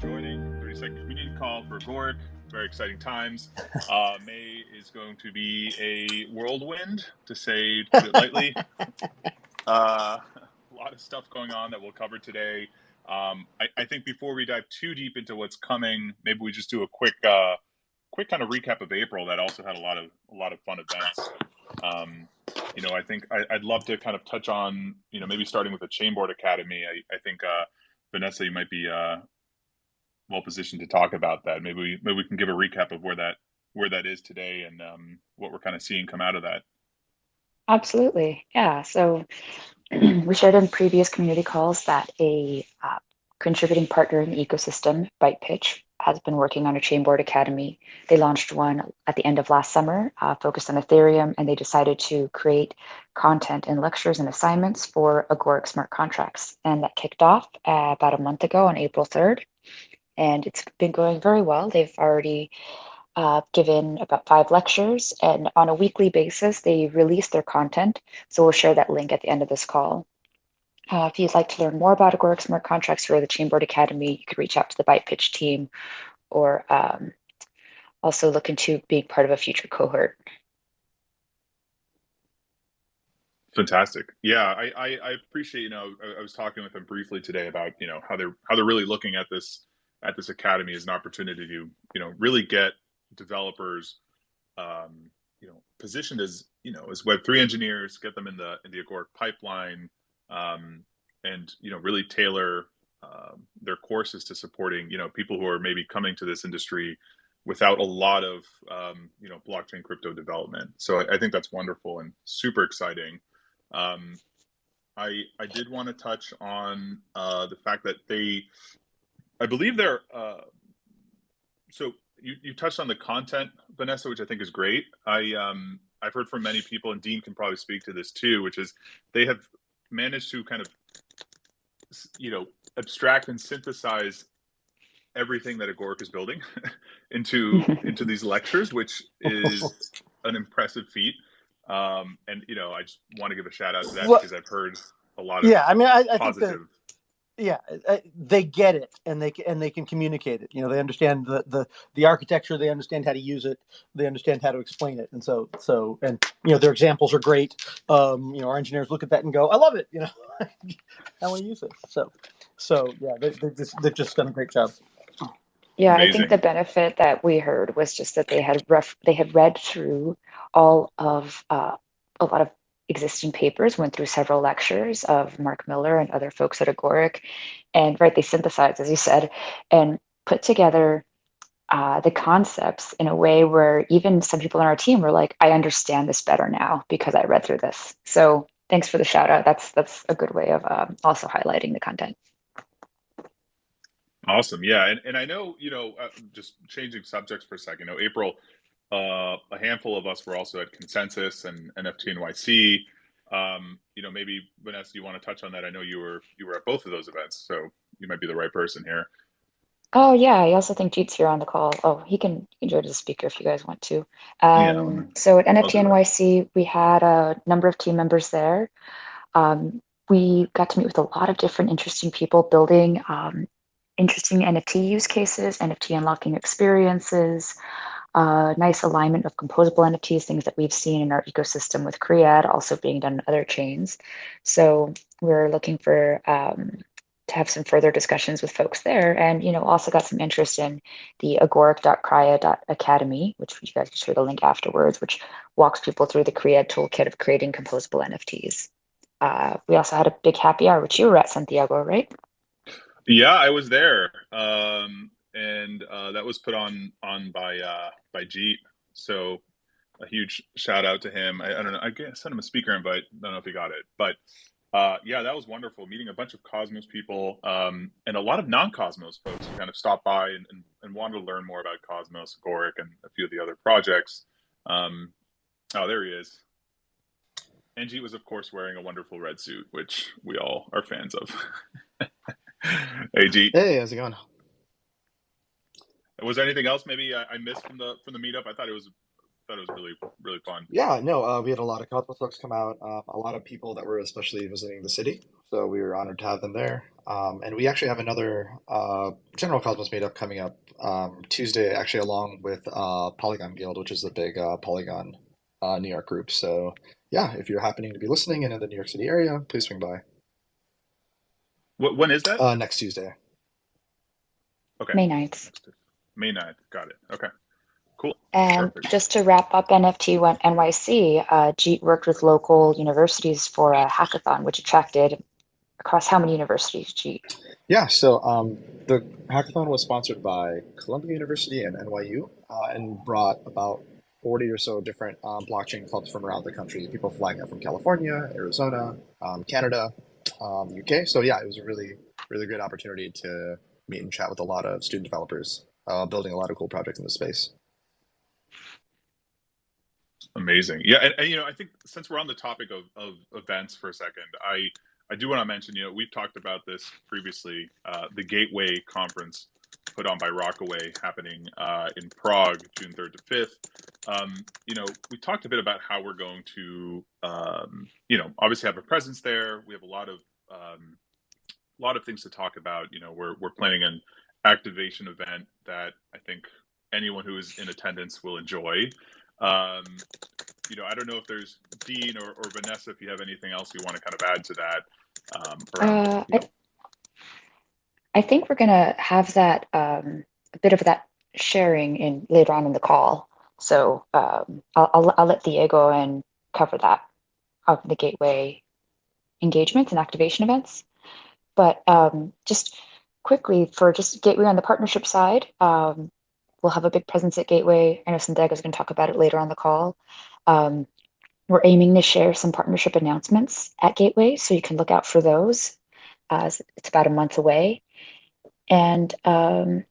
joining 30 second community call for Agoric. Very exciting times. Uh, May is going to be a whirlwind, to say put it lightly. uh, a lot of stuff going on that we'll cover today. Um, I, I, think before we dive too deep into what's coming, maybe we just do a quick, uh, quick kind of recap of April. That also had a lot of a lot of fun events. Um, you know, I think I, would love to kind of touch on, you know, maybe starting with the Chainboard Academy. I, I think uh, Vanessa, you might be uh, well positioned to talk about that. Maybe we, maybe we can give a recap of where that where that is today and um, what we're kind of seeing come out of that. Absolutely, yeah. So we shared in previous community calls that a uh, contributing partner in the ecosystem, BytePitch, has been working on a Chainboard Academy. They launched one at the end of last summer, uh, focused on Ethereum, and they decided to create content and lectures and assignments for Agoric smart contracts. And that kicked off uh, about a month ago on April 3rd. And it's been going very well. They've already uh, given about five lectures, and on a weekly basis, they release their content. So we'll share that link at the end of this call. Uh, if you'd like to learn more about Agoric Smart Contracts or the Chainboard Academy, you could reach out to the BytePitch team or um, also look into being part of a future cohort. Fantastic. Yeah, I, I, I appreciate, you know, I, I, was talking with them briefly today about, you know, how they're how they're really looking at this at this academy is an opportunity to, you know, really get developers um, you know, positioned as, you know, as web3 engineers, get them in the in the Agoric pipeline, um, and you know really tailor uh, their courses to supporting you know people who are maybe coming to this industry without a lot of um, you know blockchain crypto development. So I, I think that's wonderful and super exciting. Um, I I did want to touch on uh, the fact that they, I believe they're uh, so you, you touched on the content, Vanessa, which I think is great. I um, I've heard from many people, and Dean can probably speak to this too, which is they have managed to kind of you know abstract and synthesize everything that Agoric is building into into these lectures, which is an impressive feat. Um, and you know, I just want to give a shout out to that well, because I've heard a lot of yeah. I mean, I, I positive. think that yeah uh, they get it and they and they can communicate it. You know they understand the the the architecture they understand how to use it they understand how to explain it and so so and you know their examples are great. Um you know our engineers look at that and go i love it you know i want to use it. So so yeah they, they just, they've just done a great job. Yeah Amazing. i think the benefit that we heard was just that they had ref they had read through all of uh, a lot of existing papers, went through several lectures of Mark Miller and other folks at Agoric, and right, they synthesized, as you said, and put together uh, the concepts in a way where even some people on our team were like, "I understand this better now because I read through this." So thanks for the shout out. That's that's a good way of um, also highlighting the content. Awesome, yeah, and and I know you know uh, just changing subjects for a second. You know, April uh, a handful of us were also at Consensus and NFT NYC. Um, you know, maybe Vanessa, you want to touch on that? I know you were you were at both of those events, so you might be the right person here. Oh yeah, I also think Jeet's here on the call. Oh, he can, he can join as a speaker if you guys want to. Um, yeah, so at NFT NYC, we had a number of team members there. Um, we got to meet with a lot of different interesting people building um, interesting NFT use cases, NFT unlocking experiences, uh, nice alignment of composable NFTs, things that we've seen in our ecosystem with KREAd, also being done in other chains. So we're looking for um, to have some further discussions with folks there, and you know, also got some interest in the agoric.crya.academy, which you guys can share the link afterwards, which walks people through the KREAd toolkit of creating composable NFTs. Uh, we also had a big happy hour, which you were at Santiago, right? Yeah, I was there. Um, and uh, that was put on on by uh, by Jeet. So a huge shout out to him. I, I don't know. I guess sent him a speaker invite. I don't know if he got it, but uh, yeah, that was wonderful. Meeting a bunch of Cosmos people um, and a lot of non-Cosmos folks who kind of stopped by and, and, and, wanted to learn more about Cosmos, Agoric, and a few of the other projects. Um, oh, there he is. Angie was, of course, wearing a wonderful red suit, which we all are fans of. hey. Hey, how's it going? Was there anything else maybe I, I, missed from the from the meetup? I thought it was thought it was really really fun. Yeah, no, uh, we had a lot of Cosmos folks come out, um, a lot of people that were especially visiting the city, so we were honored to have them there. Um, and we actually have another uh, General Cosmos meetup coming up um, Tuesday, actually along with uh, Polygon Guild, which is the big uh, Polygon uh, New York group. So yeah, if you're happening to be listening and in the New York City area, please swing by. What, when is that? Uh, next Tuesday. Okay. May 9th. May 9th. Got it. Okay. Cool. And Perfect. just to wrap up NFT one- NYC, uh, Jeet worked with local universities for a hackathon, which attracted across how many universities, Jeet? Yeah, so um, the hackathon was sponsored by Columbia University and NYU uh, and brought about 40 or so different um, blockchain clubs from around the country. People flying out from California, Arizona, um, Canada, um, UK. So yeah, it was a really, really great opportunity to meet and chat with a lot of student developers uh, building a lot of cool projects in the space. Amazing. Yeah, and, and, you know, I think since we're on the topic of, of events for a second, I I do want to mention, you know, we've talked about this previously. Uh, the Gateway conference put on by Rockaway happening uh, in Prague, June third to fifth. Um, you know, we talked a bit about how we're going to, um, you know, obviously have a presence there. We have a lot of um, a lot of things to talk about. You know, we're we're planning an activation event that I think anyone who is in attendance will enjoy. Um, you know, I don't know if there's Dean or, or Vanessa, if you have anything else you want to kind of add to that. Um, around, Uh, you I, I think we're going to have that um, a bit of that sharing in later on in the call. So um, I'll, I'll, I'll let Diego and cover that of the gateway engagements and activation events. But um, just quickly for just gateway on the partnership side, um, we'll have a big presence at Gateway. I know Sandega's is going to talk about it later on the call. Um, we're aiming to share some partnership announcements at Gateway, so you can look out for those. As it's about a month away, and um,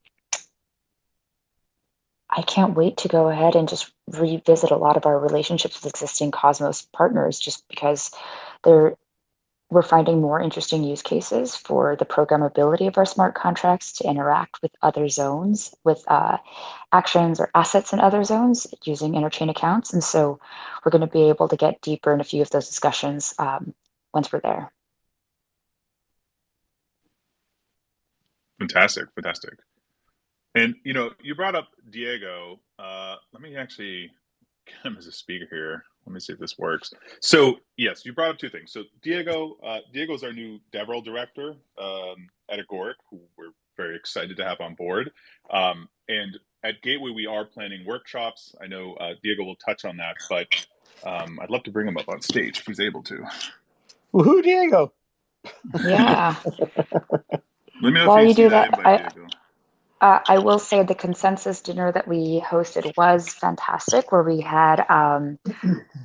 I can't wait to go ahead and just revisit a lot of our relationships with existing Cosmos partners, just because they're we're finding more interesting use cases for the programmability of our smart contracts to interact with other zones, with uh, actions or assets in other zones using interchain accounts. And so we're going to be able to get deeper in a few of those discussions um, once we're there. fantastic, fantastic. And you know, you brought up Diego. Uh, let me actually get him as a speaker here. Let me see if this works. So yes, you brought up two things. So Diego, uh, Diego is our new DevRel director um, at Agoric, who we're very excited to have on board. Um, and at Gateway, we are planning workshops. I know uh, Diego will touch on that, but um, I'd love to bring him up on stage if he's able to. Woohoo, Diego! Yeah. Let me know While if you, you do that, that, I- Diego. Uh, I will say the consensus dinner that we hosted was fantastic, where we had um,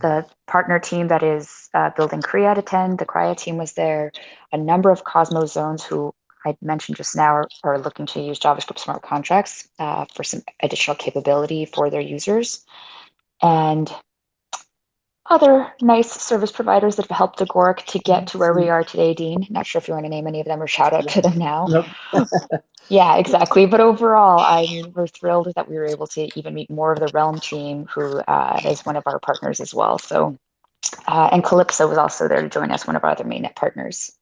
the partner team that is uh, building Kriya attend. The Kriya team was there. A number of Cosmos zones who I mentioned just now are, are looking to use JavaScript smart contracts uh, for some additional capability for their users. And other nice service providers that have helped Agoric to get to where we are today, Dean. Not sure if you want to name any of them or shout out to them now. Nope. Yeah, exactly. But overall, I mean, we're thrilled that we were able to even meet more of the Realm team, who uh, is one of our partners as well. So, uh, and Calypso was also there to join us, one of our other mainnet partners.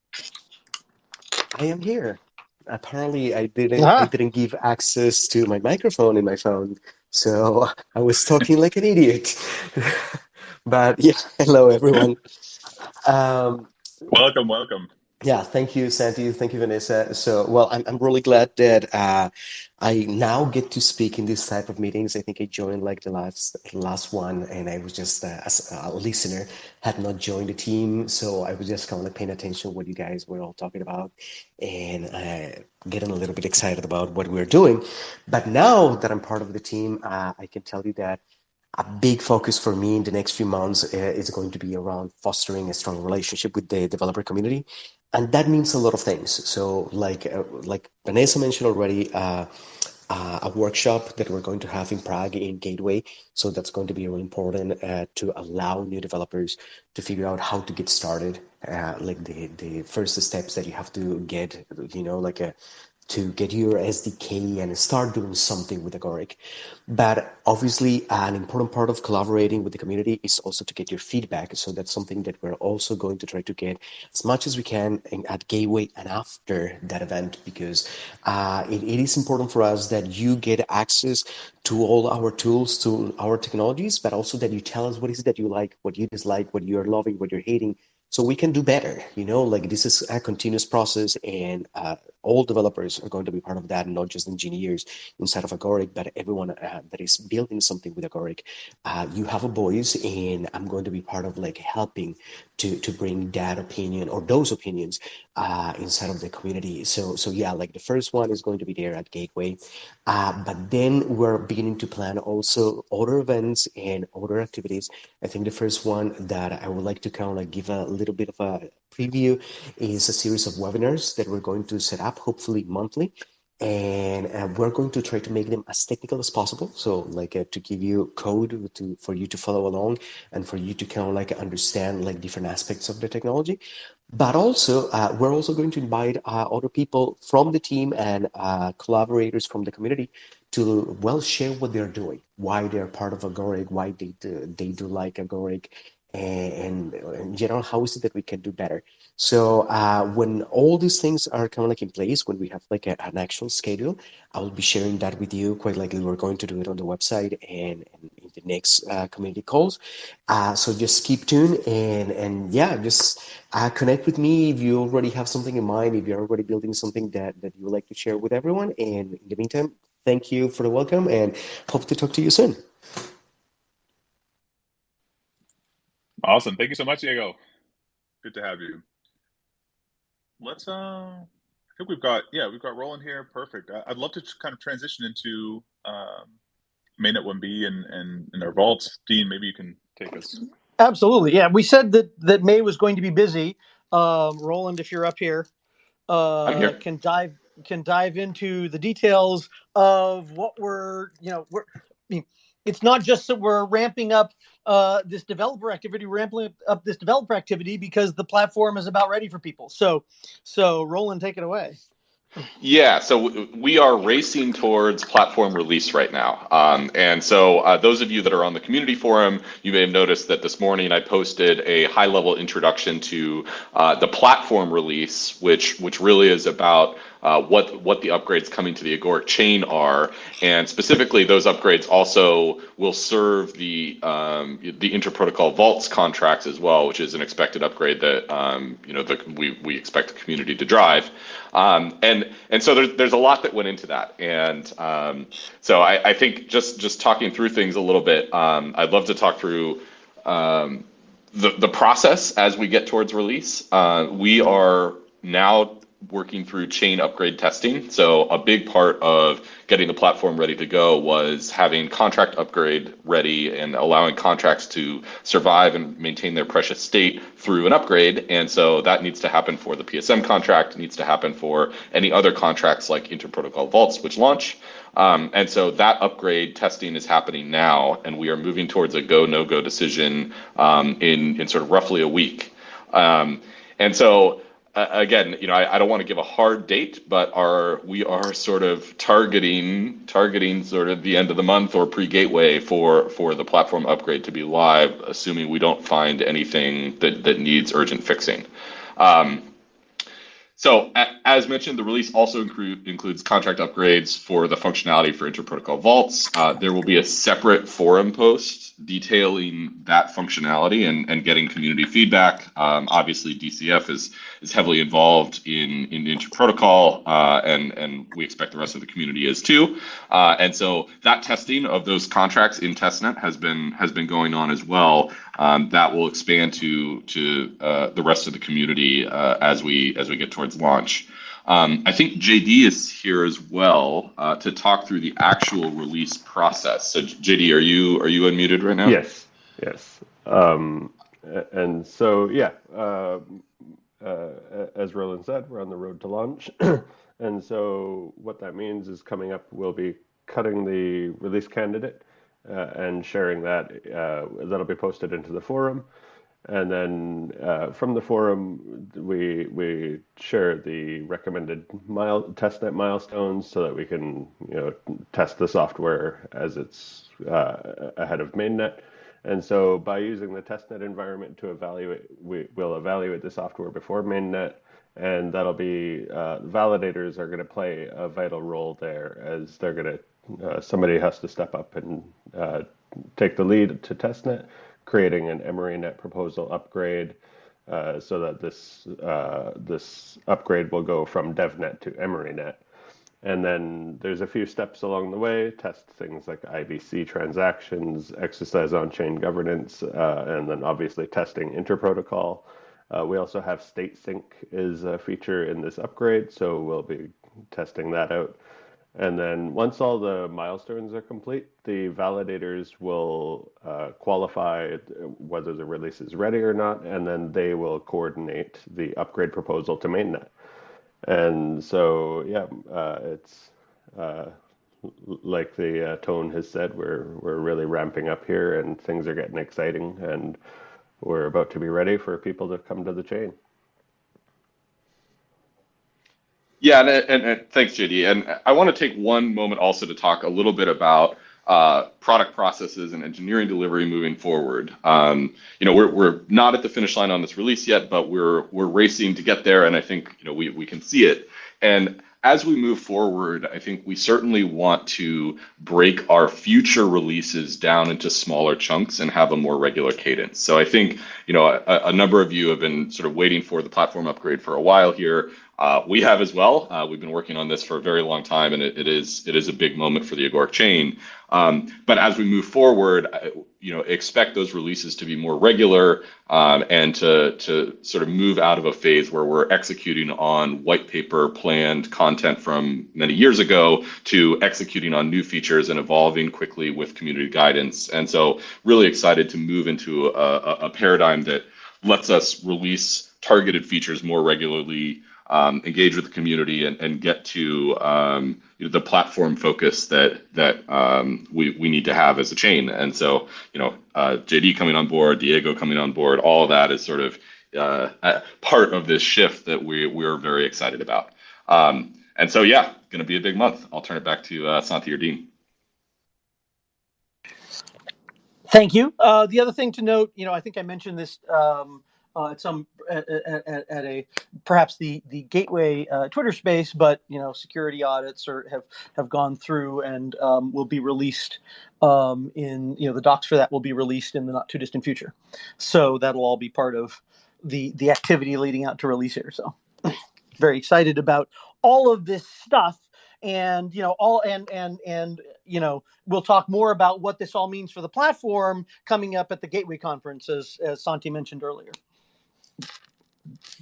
I am here. Apparently, I didn't. Ah. I didn't give access to my microphone in my phone, so I was talking like an idiot. but yeah, hello everyone. Um, Welcome, welcome. yeah, thank you, Santi. Thank you, Vanessa. So, well, I'm I'm really glad that uh, I now get to speak in this type of meetings. I think I joined like the last last one, and I was just uh, as a listener, had not joined the team, so I was just kind of like paying attention what you guys were all talking about, and uh, getting a little bit excited about what we're doing. But now that I'm part of the team, uh, I can tell you that a big focus for me in the next few months uh, is going to be around fostering a strong relationship with the developer community. And that means a lot of things. So like uh, like vanessa mentioned already uh, uh, a workshop that we're going to have in prague in gateway. So that's going to be really important uh, to allow new developers to figure out how to get started uh, like the the first steps that you have to get you know like a to get your SDK and start doing something with Agoric. But obviously, an important part of collaborating with the community is also to get your feedback. So that's something that we're also going to try to get as much as we can at Gateway and after that event, because uh, it, it is important for us that you get access to all our tools, to our technologies, but also that you tell us what is it that you like, what you dislike, what you're loving, what you're hating, so we can do better you know like this is a continuous process and uh, all developers are going to be part of that not just engineers inside of agoric but everyone uh, that is building something with agoric. Uh, you have a voice and i'm going to be part of like helping to to bring that opinion or those opinions uh, inside of the community. So so yeah like the first one is going to be there at gateway. Uh, but then we're beginning to plan also other events and other activities. I think the first one that i would like to kind of like give a little bit of a preview is a series of webinars that we're going to set up, hopefully monthly. And uh, we're going to try to make them as technical as possible. So, like, uh, to give you code to for you to follow along and for you to kind of like understand like different aspects of the technology. But also, uh, we're also going to invite uh, other people from the team and uh, collaborators from the community to well share what they're doing, why they're part of Agoric, why they do, they do like Agoric, and, in general, how is it that we can do better? So uh, when all these things are kind of like in place, when we have like a, an actual schedule, I will be sharing that with you. Quite likely, we're going to do it on the website and, and in the next uh, community calls. Uh, so just keep tuned and and yeah, just uh, connect with me if you already have something in mind. If you're already building something that that you would like to share with everyone. And in the meantime, thank you for the welcome and hope to talk to you soon. Awesome. Thank you so much, Diego. Good to have you. Let's uh I think we've got yeah, we've got Roland here. Perfect. I, would love to kind of transition into um mainnet 1B and, and and our vaults. Dean, maybe you can take us. Absolutely. Yeah. We said that that May was going to be busy. Um, Roland, if you're up here, uh, here. can dive can dive into the details of what we're you know we're I mean, it's not just that we're ramping up uh, this developer activity, we're ramping up this developer activity because the platform is about ready for people. So, so Roland, take it away. Yeah, so we are racing towards platform release right now. Um, and so, uh, those of you that are on the community forum, you may have noticed that this morning I posted a high level introduction to uh, the platform release, which, which really is about uh, what what the upgrades coming to the Agoric chain are, and specifically those upgrades also will serve the um, the interprotocol vaults contracts as well, which is an expected upgrade that um, you know the, we we expect the community to drive, um, and and so there's there's a lot that went into that, and um, so I, I think just just talking through things a little bit, um, I'd love to talk through. Um, the, the process as we get towards release, uh, we are now working through chain upgrade testing. So a big part of getting the platform ready to go was having contract upgrade ready and allowing contracts to survive and maintain their precious state through an upgrade. And so that needs to happen for the PSM contract, needs to happen for any other contracts like interprotocol vaults, which launch. Um, and so that upgrade testing is happening now, and we are moving towards a go no go decision um, in in sort of roughly a week. Um, and so again, you know, I, I don't want to give a hard date, but we are sort of targeting targeting sort of the end of the month or pre-gateway for for the platform upgrade to be live, assuming we don't find anything that that needs urgent fixing. Um, so as mentioned, the release also include, includes contract upgrades for the functionality for interprotocol vaults. Uh, there will be a separate forum post detailing that functionality and, and getting community feedback. Um, obviously, DCF is is heavily involved in in interprotocol, uh, and and we expect the rest of the community is too. Uh, and so that testing of those contracts in testnet has been has been going on as well. Um, that will expand to to uh, the rest of the community uh, as we as we get towards launch. Um, I think JD is here as well uh, to talk through the actual release process. So JD, are you are you unmuted right now? Yes, yes. Um, and so yeah, uh, uh, as Roland said, we're on the road to launch. and so what that means is coming up, we'll be cutting the release candidate and sharing that. Uh, that'll be posted into the forum. And then uh, from the forum, we we share the recommended mile, testnet milestones so that we can you know test the software as it's uh, ahead of mainnet. And so by using the testnet environment to evaluate, we will evaluate the software before mainnet, and that'll be uh, validators are going to play a vital role there as they're going to uh, somebody has to step up and uh, take the lead to testnet creating an EmeryNet proposal upgrade uh, so that this uh, this upgrade will go from DevNet to EmeryNet. And then there's a few steps along the way, test things like IBC transactions, exercise on-chain governance, uh, and then obviously testing interprotocol. Uh, we also have state sync is a feature in this upgrade, so we'll be testing that out. And then once all the milestones are complete, the validators will uh, qualify whether the release is ready or not, and then they will coordinate the upgrade proposal to mainnet. And so, yeah, uh, it's uh, like the uh, tone has said, we're we're really ramping up here, and things are getting exciting, and we're about to be ready for people to come to the chain. Yeah, and, and, and, thanks, JD. And I want to take one moment also to talk a little bit about uh, product processes and engineering delivery moving forward. Um, you know, we're, we're not at the finish line on this release yet, but we're we're racing to get there, and I think you know we we can see it. And as we move forward, I think we certainly want to break our future releases down into smaller chunks and have a more regular cadence. So I think, you know, a, a number of you have been sort of waiting for the platform upgrade for a while here. Uh, we have as well. Uh, we've been working on this for a very long time, and it, it is it is a big moment for the Agoric chain. Um, but as we move forward, you know, expect those releases to be more regular um, and to to sort of move out of a phase where we're executing on white paper planned content from many years ago to executing on new features and evolving quickly with community guidance. And so, really excited to move into a, a paradigm that lets us release targeted features more regularly um, engage with the community and, and get to um, you know, the platform focus that that um, we we need to have as a chain. And so, you know, uh, JD coming on board, Diego coming on board, all of that is sort of uh, part of this shift that we we're very excited about. Um, and so, yeah, going to be a big month. I'll turn it back to uh, Santi or Dean. Thank you. Uh, the other thing to note, you know, I think I mentioned this um, uh, at some at, at, at, a perhaps the the gateway uh, Twitter space, but you know security audits are, have have gone through and um, will be released um, in you know the docs for that will be released in the not too distant future. So that'll all be part of the the activity leading out to release here. So very excited about all of this stuff and you know all and and and you know we'll talk more about what this all means for the platform coming up at the gateway conference as as santi mentioned earlier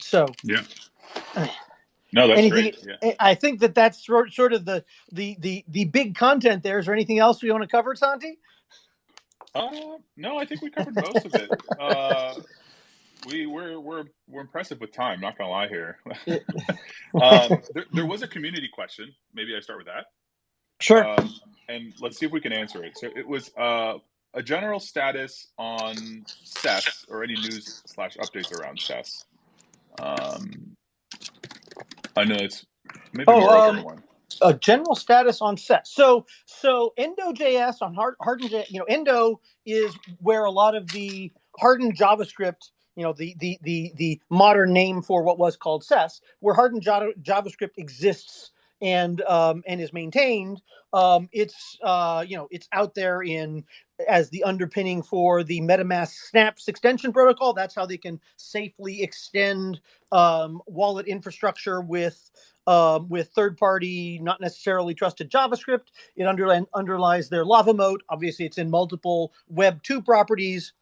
so yeah. No, that's anything, great. Yeah. I think that that's sort of the the the the big content there. Is there anything else we want to cover, Santi? Uh, no, I think we covered most of it. Uh, we we're we're we're impressive with time. Not gonna lie here. um, there, there, was a community question. Maybe I start with that. Sure. Um, and let's see if we can answer it. So it was uh, a general status on SES or any news slash updates around SES. Um, I know it's maybe oh, more um, one. A general status on SES. So so Endo.js on hard, hardened, you know, Endo is where a lot of the hardened JavaScript you know the the the the modern name for what was called SES, where hardened JavaScript exists and um, and is maintained. Um, it's uh, you know it's out there in as the underpinning for the MetaMask Snaps extension protocol. That's how they can safely extend um, wallet infrastructure with um, with third-party, not necessarily trusted JavaScript. It underli- underlies their LavaMoat. Obviously, it's in multiple Web two properties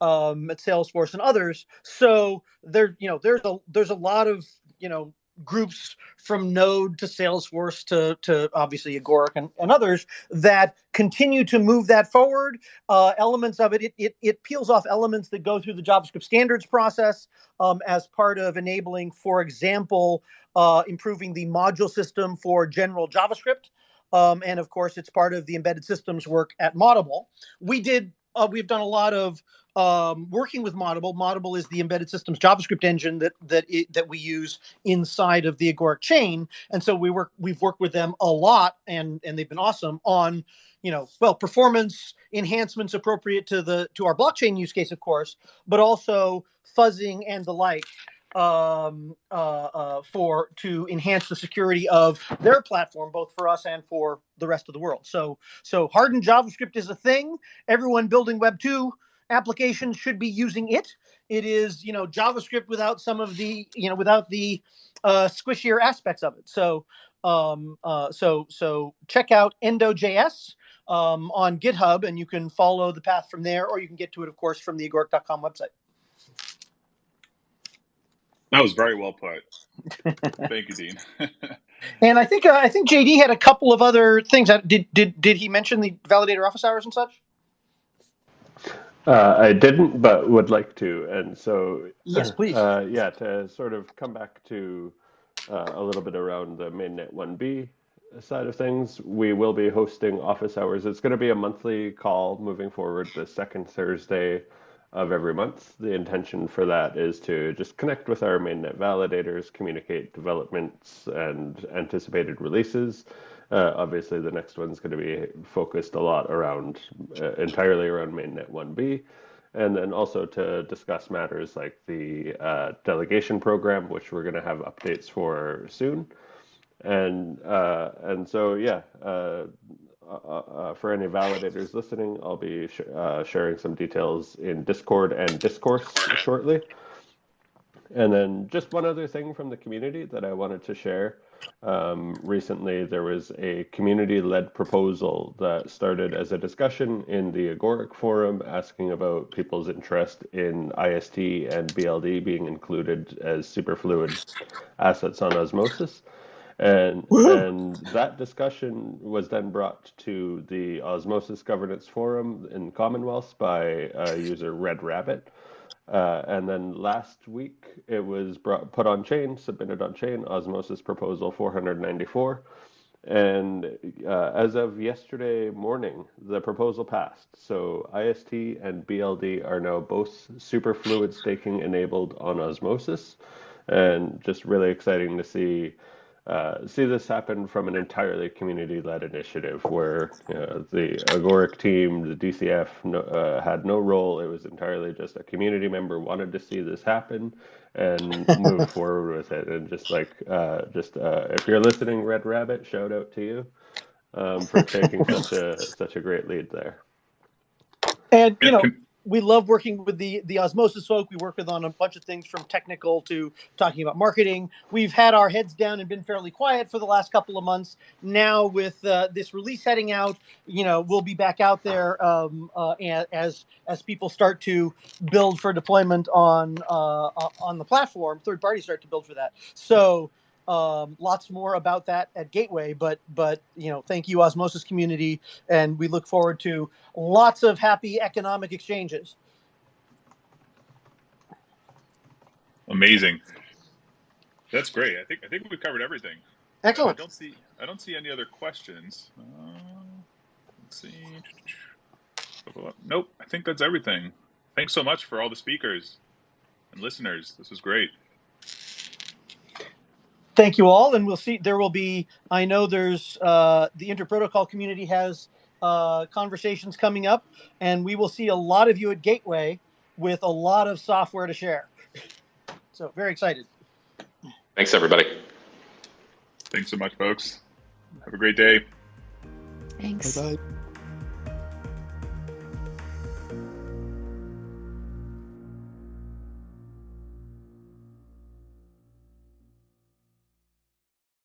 um, at Salesforce and others. So there, you know, there's a there's a lot of you know groups from Node to Salesforce to, to obviously Agoric and, and others that continue to move that forward. Uh, elements of it, it, it, it, peels off elements that go through the JavaScript standards process um, as part of enabling, for example, uh, improving the module system for general JavaScript. Um, and of course, it's part of the embedded systems work at Moddable. We did uh, we've done a lot of um, working with Moddable. Moddable is the embedded systems JavaScript engine that that it, that we use inside of the Agoric chain, and so we work we've worked with them a lot, and and they've been awesome on you know well performance enhancements appropriate to the to our blockchain use case, of course, but also fuzzing and the like um, uh, uh, for to enhance the security of their platform, both for us and for the rest of the world. So, so hardened JavaScript is a thing. Everyone building Web two applications should be using it. It is, you know, JavaScript without some of the, you know, without the uh, squishier aspects of it. So, um, uh, so, so check out Endo.js um, on GitHub, and you can follow the path from there, or you can get to it, of course, from the agoric.com website. That was very well put. Thank you, Dean. and I think uh, I think JD had a couple of other things. Did did did he mention the validator office hours and such? Uh, I didn't, but would like to. And so, yes, please. Uh, yeah, to sort of come back to uh, a little bit around the mainnet 1B side of things, we will be hosting office hours. It's going to be a monthly call moving forward, the second Thursday of every month. The intention for that is to just connect with our mainnet validators, communicate developments and anticipated releases. Uh, obviously, the next one's going to be focused a lot around uh, entirely around mainnet 1B. And then also to discuss matters like the uh, delegation program, which we're going to have updates for soon. And uh, and so yeah, uh, uh, uh, for any validators listening, I'll be sh uh, sharing some details in Discord and Discourse shortly. And then just one other thing from the community that I wanted to share. Um, recently, there was a community-led proposal that started as a discussion in the Agoric forum asking about people's interest in IST and BLD being included as superfluid assets on Osmosis. And and that discussion was then brought to the Osmosis Governance Forum in Commonwealth by uh, user Red Rabbit. Uh, and then last week it was brought, put on chain, submitted on chain, Osmosis Proposal 494. And uh, as of yesterday morning, the proposal passed. So IST and BLD are now both superfluid staking enabled on Osmosis. And just really exciting to see uh, see this happen from an entirely community-led initiative where you know, the Agoric team, the DCF, no, uh, had no role. It was entirely just a community member wanted to see this happen and move forward with it. And just like, uh, just uh, if you're listening, Red Rabbit, shout out to you um, for taking such a such a great lead there. And you know we love working with the the osmosis folk. We work with on a bunch of things from technical to talking about marketing. We've had our heads down and been fairly quiet for the last couple of months. Now with uh, this release heading out you know we'll be back out there um, uh, as as people start to build for deployment on uh, on the platform third parties start to build for that. So um, lots more about that at Gateway, but but you know, thank you, Osmosis community, and we look forward to lots of happy economic exchanges. Amazing. That's great. I think I think we've covered everything. Excellent. I don't see I don't see any other questions. Uh, let's see. Nope. I think that's everything. Thanks so much for all the speakers and listeners. This was great thank you all and we'll see there will be i know there's uh, the interprotocol community has uh, conversations coming up and we will see a lot of you at gateway with a lot of software to share. So very excited. Thanks everybody. Thanks so much folks. Have a great day. Thanks. Bye, -bye.